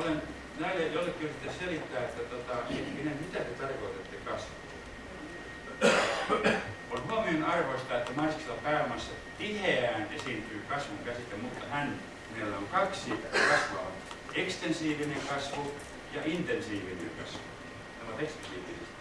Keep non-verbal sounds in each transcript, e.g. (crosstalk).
olen näille jollekin yrittänyt selittää, että tota, hetkinen, mitä te tarkoitatte kasvua? On huomion arvoista, että maisessa pääomassa tiheään esiintyy kasvun käsite, mutta hän, meillä on kaksi kasvua. Ekstensiivinen kasvu ja intensiivinen kasvu. Ovat ekstensiivisesti.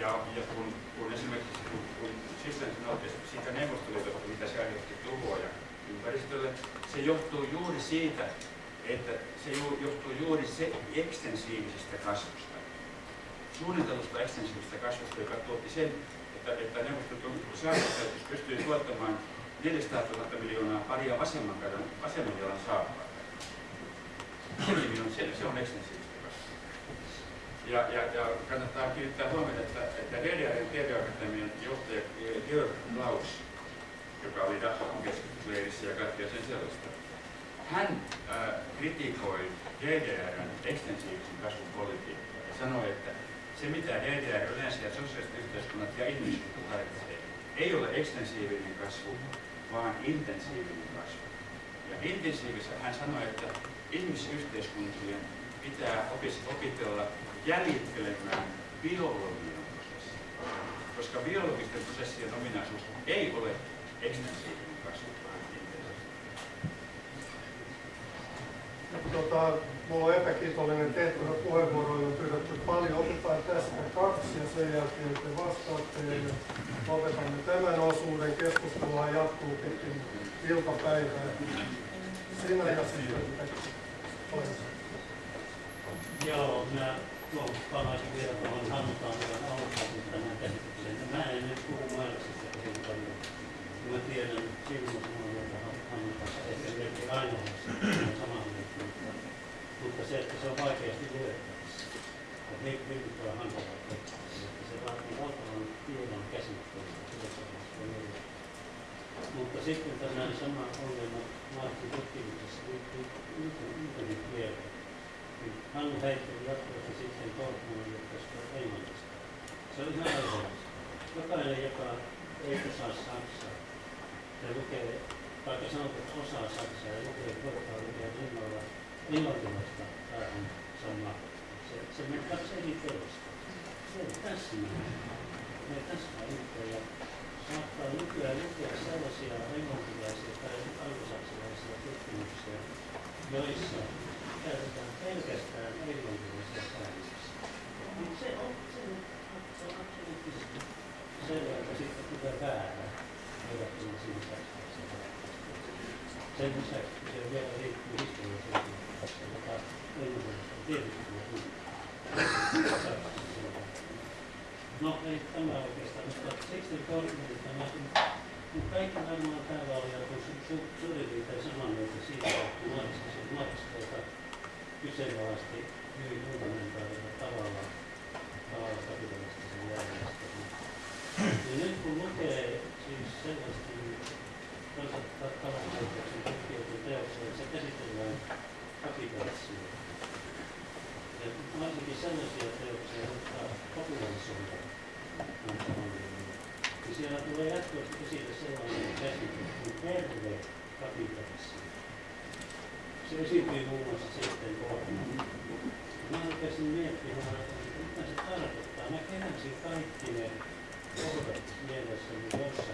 Ja, ja kun, kun esimerkiksi kun, kun Sissan sanoi siitä neuvostoliitosta, mitä se aiheutti tuhoja ympäristölle, se johtuu juuri siitä, että se johtuu juuri se ekstensiivisestä kasvusta. Suunnitelusta ekstensiivisestä kasvusta, joka tuotti sen, että, että neuvostoliiton pystyi tuottamaan 400 000 miljoonaa paria vasemman, kadon, vasemman jalan saappaita. Se, se on ekstensiivistä kasvua. Ja, ja, ja kannattaa kiinnittää huomiota, että, että DDRn TV-akatemian johtaja Georg Klaus, joka oli Dachau keskusteluleirissä ja kaikkea sen sellaista, hän äh, kritikoi DDRn ekstensiivisen kasvun politiikkaa ja sanoi, että se mitä DDR yleensä ja sosiaaliset yhteiskunnat ja ihmiskunta tarvitsee, ei ole ekstensiivinen kasvu, vaan intensiivinen kasvu. Ja intensiivisessä hän sanoi, että ihmisyhteiskuntien pitää opitella jäljittelemään biologian prosessia, koska biologisten prosessien ominaisuus ei ole ekstensiivinen kasvu, vaan Tota, mulla on epäkiitollinen tehtävä puheenvuoroja on pyydetty paljon. Otetaan tästä kaksi ja sen jälkeen te vastaatte ja lopetamme tämän osuuden. Keskustelua jatkuu pitkin iltapäivää. Sinä ja sitten Joo, minä palaisin vielä tuohon Hannutaan aluksi tämän käsitykseen. Mä en nyt puhu Marksista kovin paljon. Mä tiedän sinun sanoa, että Hannu kanssa ehkä ainoastaan samaa mutta se, että se on vaikeasti luettavissa. Että niin, niin on hankalaa että se vaatii valtavan tiedon käsittelyn. Mutta sitten tämä sama ongelma Martin tutkimuksessa liittyy internetkieleen. Hannu heitteli jatkuvasti sitten Kortmanille tästä englannista. Se on ihan aiheellista. Jokainen, joka ei osaa saksaa, ja lukee, vaikka sanotaan, että osaa saksaa ja lukee portaalia rinnalla englantilaista päähän sama. Se, se meni kaksi eri teosta. Se ei täsmää. Ne täsmää yhteen ja saattaa nykyään lukea sellaisia englantilaisia tai anglosaksilaisia tutkimuksia, joissa käytetään pelkästään englantilaisia päällisiä. Niin se on, se on, se on absoluuttisesti selvä, että sitten tulee väärä verrattuna siihen saksalaiseen. Sen lisäksi se vielä liittyy historialliseen No ei tämä oikeastaan, mutta siksi korkeudesta mä kun kaikki varmaan täällä oli joku su, suurin piirtein samaa mieltä siitä, että Marx, Marx tuota, kyseenalaisti hyvin fundamentaalilla tavalla, tavalla kapitalistisen järjestelmän. Ja nyt kun lukee siis sellaista kansantalousjohtajan tutkijoiden teoksia, se käsitellään kapitalismia. Ja varsinkin sellaisia teoksia, jotka popularisoivat niin siellä tulee jatkuvasti esille sellainen käsite kuin terve kapitalismi. Se esiintyy muun muassa sitten kohdalla. Mä rupesin miettimään, että mitä se tarkoittaa. Mä keräsin kaikki ne kohdat mielessäni, joissa,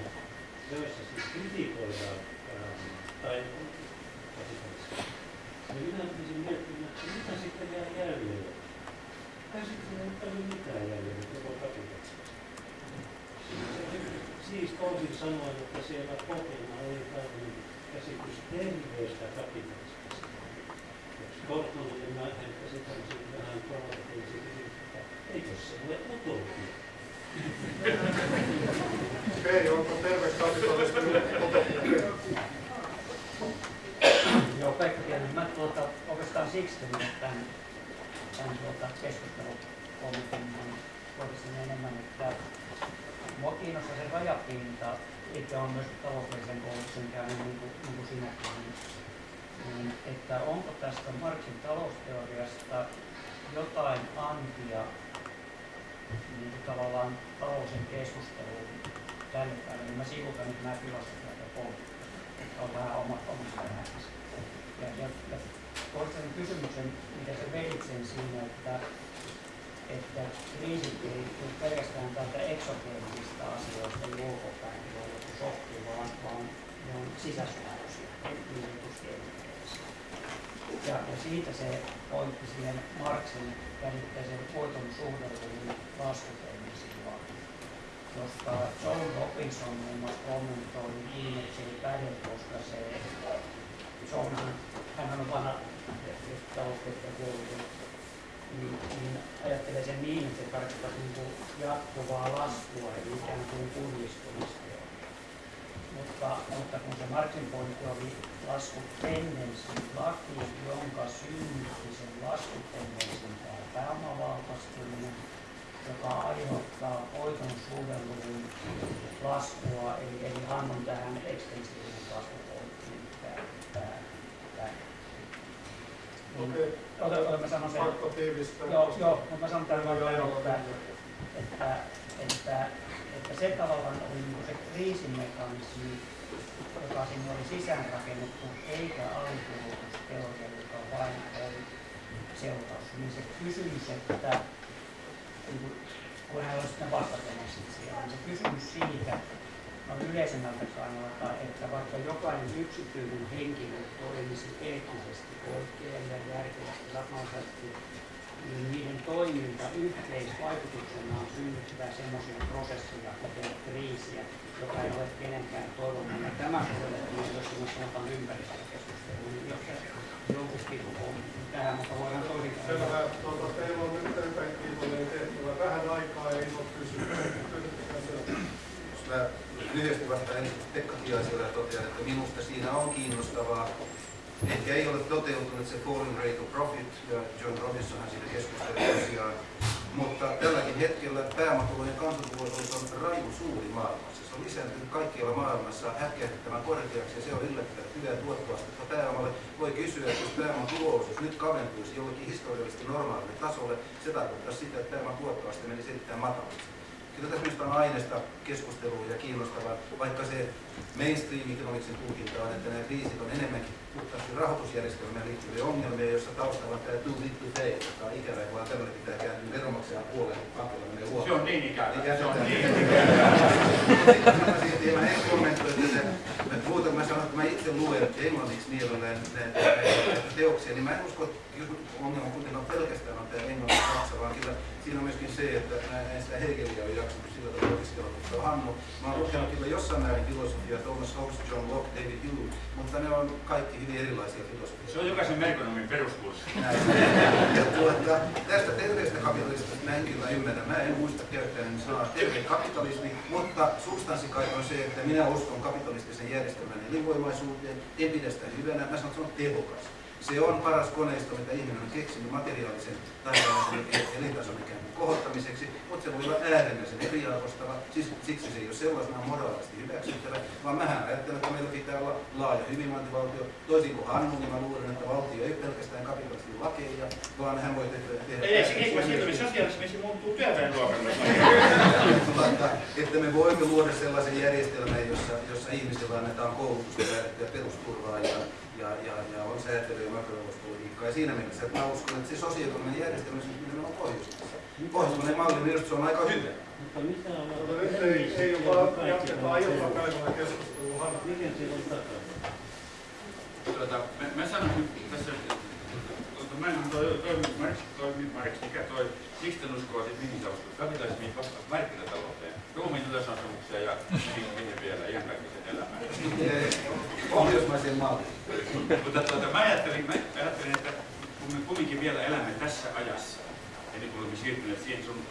joissa siis kritikoidaan tai kapitalismia. Ja minä rupesin miettimään, että mitä sitten jää jäljelle. Käsittelen ei paljon mitään jäljelle koko kapitalismista. Siis toisin sanoen, että siellä pohjana oli tällainen käsitys terveestä kapitalismista. Kortmanille mä ehkä sitä vähän provokatiivisesti kysymys, että eikö se ole utopia? Okei, onko terve kapitalismi utopia? Joo, Pekka Tienen. Mä tuota, oikeastaan siksi tulin tämän, tämän tuota, keskustelun kommentin kohdistin enemmän, että mua kiinnostaa se rajapinta, itse on myös taloudellisen koulutuksen käynyt niin kuin, niin kuin sinäkin, niin, että onko tästä Marxin talousteoriasta jotain antia niin kuin tavallaan talousen keskusteluun tälle päivälle. Niin mä sivutan nyt nämä filosofiat ja poliittiset. On vähän oma, omassa elämässä ja, ja, ja toistan sen kysymyksen, mitä sä vedit sen siinä, että, että kriisit tule pelkästään täältä eksogeenisistä asioista ulkopäin, joilla joku shokki, vaan, vaan ne on sisäsuojelisia, niin sanotusti. Ja, ja siitä se pointti siihen Marksin käsitteeseen voiton suhdeluvun laskuteemme silloin, josta John Robinson muun muassa kommentoi niin, että se ei päde, koska se John, hän on vanha taloustietteen teollisuus, niin, niin ajattelee sen niin, että se tarkoittaa niin kuin jatkuvaa laskua, eli ikään kuin pullistumista. Mutta, mutta kun se Marxin pointti oli laskutendenssi laki, jonka synnytti sen laskutendenssin tämä pääomavaltaistuminen, joka aiheuttaa voiton suhdelluvun laskua, eli, eli hän on tähän ekstensiivinen kasvupointtiin tämä, tämä, tämä. Ota, mä sanon sen, pakko tiivistää. Joo, joo, mutta mä sanon tämän vaan, että, että, että, että se tavallaan oli niin se kriisimekanismi, joka sinne oli sisäänrakennettu, eikä alikulutusteoria, joka vain oli seuraus. Niin se kysymys, että niin kun hän olisi sitten vastatemassa siellä, niin se kysymys siitä, no yleisemmältä kannalta, että vaikka jokainen yksityinen henkilö toimisi eettisesti oikein ja järkevästi, rakennaisesti, niin niiden toiminta yhteisvaikutuksenaan synnyttää semmoisia prosesseja, kuten kriisiä, joka ei ole kenenkään toivomana. Tämä sovellettiin, jos me sanotaan ympäristökeskusteluun, niin jos se joutuisikin tähän, mutta voidaan toisin Selvä. Tuota, teillä on nyt erittäin kiitollinen tehtävä. Vähän aikaa sieltä. Jos mä lyhyesti vastaan Pekka Tiaiselle ja totean, että minusta siinä on kiinnostavaa. Ehkä ei ole toteutunut se falling rate of profit, ja John Robinsonhan siitä keskusteli tosiaan. Mutta tälläkin hetkellä pääomatulojen kansantuotos on raju suuri maailmassa. Se on lisääntynyt kaikkialla maailmassa hätkähdyttävän korkeaksi ja se on yllättävän hyvää tuottoastetta pääomalle. Voi kysyä, että jos pääoman nyt kaventuisi jollekin historiallisesti normaalille tasolle, se tarkoittaa sitä, että pääoman tuottoaste menisi erittäin matalaksi. Kyllä tässä minusta on aineesta keskustelua ja kiinnostavaa, vaikka se mainstream economicsin tulkinta on, että nämä kriisit on enemmänkin puhtaasti rahoitusjärjestelmään liittyviä ongelmia, joissa taustalla on tämä too big to fail, joka on ikävä, vaan tämmöinen pitää kääntyä veronmaksajan puoleen, kun pankilla menee huono. Se on niin ikävä. Niin Se on niin (laughs) ikävä. Silti mä en kommentoi tätä. Itse luen englanniksi mielellään näitä näitä teoksia, niin mä en usko, että ongelma kuitenkaan pelkästään on tämä englannin saksa, vaan kyllä siinä on myöskin se, että mä en sitä Hegeliä ole jaksanut sillä tavalla opiskella, mutta on Hannu. Mä oon lukenut kyllä jossain määrin filosofiaa, Thomas Hobbes, John Locke, David Hume, mutta ne on kaikki hyvin erilaisia filosofia. Se on jokaisen merkonomin peruskurssi. Näin. Ja tuota, tästä terveestä kapitalismista mä en kyllä ymmärrä. Mä en muista käyttänyt sanaa terve kapitalismi, mutta substanssikai on se, että minä uskon kapitalistisen järjestelmän elinvoimaisuuteen, en pidä sitä hyvänä, mä sanon, että se on tehokas. Se on paras koneisto, mitä ihminen on keksinyt materiaalisen taidallisen elintason ikään kuin kohottamiseksi, mutta se voi olla äärimmäisen eriarvostava, siis, siksi se ei ole sellaisena moraalisesti hyväksyttävä, vaan mähän ajattelen, että meillä pitää olla laaja hyvinvointivaltio. Toisin kuin Hannu, niin mä luulen, että valtio ei pelkästään kapitalistin lakeja, vaan hän voi tehdä... tehdä Ei, ei, ei, se muuttuu työväenluokalle. Mutta, että me voimme luoda sellaisen järjestelmän, jossa, jossa ihmisille annetaan koulutusta ja perusturvaa ja, ja, ja, ja on säätely ja makrotalouspolitiikkaa. Ja siinä mielessä, että mä uskon, että se sosiaalinen järjestelmä syntyy nimenomaan Pohjoismaissa. Pohjoismainen malli, minusta se on aika hyvä. Mutta mitä on Mutta nyt ei, ei ole vaan jatketaan iltapäivällä keskustelua. Hanna. Miten siellä on takana? Tuota, mä, mä sanoisin tässä, tuota, mä en toi, toi, Marx, toi, Marx, mikä toi, miksi tän uskoo, että mihin uskot, kapitalismiin vasta markkinatalouteen, ruumiin ylösasumuksia ja mihin, mihin vielä, ihan kaikkisen elämään. Pohjoismaisen mallin. Mutta tuota, mä ajattelin, mä ajattelin, että kun me kumminkin vielä elämme tässä ajassa, ennen kuin olemme siirtyneet siihen sun,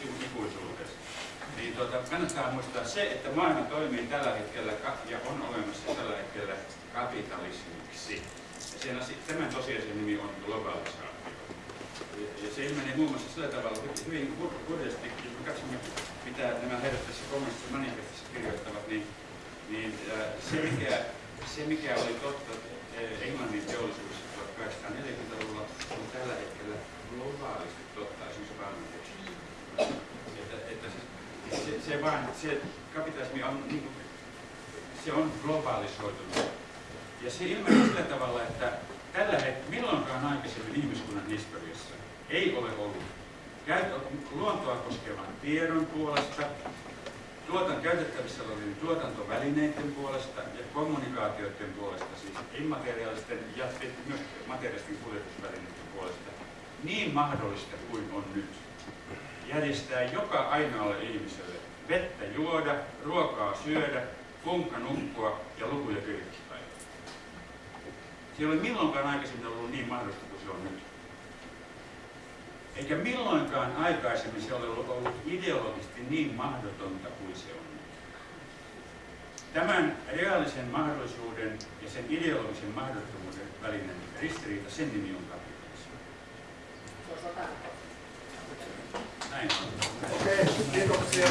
sinun ikuisuudessa, niin tuota, kannattaa muistaa se, että maailma toimii tällä hetkellä ja on olemassa tällä hetkellä kapitalismiksi. Ja sen, asi- tämän tosiasian nimi on globalisaatio. Ja, se ilmenee muun muassa sillä tavalla hy- hyvin hurjasti, jos me katsomme, mitä nämä herrat tässä kommunistisessa manifestissa kirjoittavat, niin, niin äh, se, mikä, se mikä oli totta äh, Englannin teollisuudessa 1840-luvulla, on tällä hetkellä globaalisti totta esimerkiksi valmistuksessa. Että, että se, se, se, vaan, se kapitalismi on, niin se on globaalisoitunut. Ja se ilmenee sillä tavalla, että, tällä hetkellä, milloinkaan aikaisemmin ihmiskunnan historiassa ei ole ollut luontoa koskevan tiedon puolesta, tuotan käytettävissä olevien tuotantovälineiden puolesta ja kommunikaatioiden puolesta, siis immateriaalisten ja myös materiaalisten kuljetusvälineiden puolesta, niin mahdollista kuin on nyt. Järjestää joka ainoalle ihmiselle vettä juoda, ruokaa syödä, punkka nukkua ja lukuja kirjoituspäivä. Se ei ole milloinkaan aikaisemmin ollut niin mahdollista kuin se on nyt. Eikä milloinkaan aikaisemmin se ole ollut ideologisesti niin mahdotonta kuin se on. Tämän reaalisen mahdollisuuden ja sen ideologisen mahdottomuuden välinen ristiriita, sen nimi on kapitalismi. Näin on. Okei, kiitoksia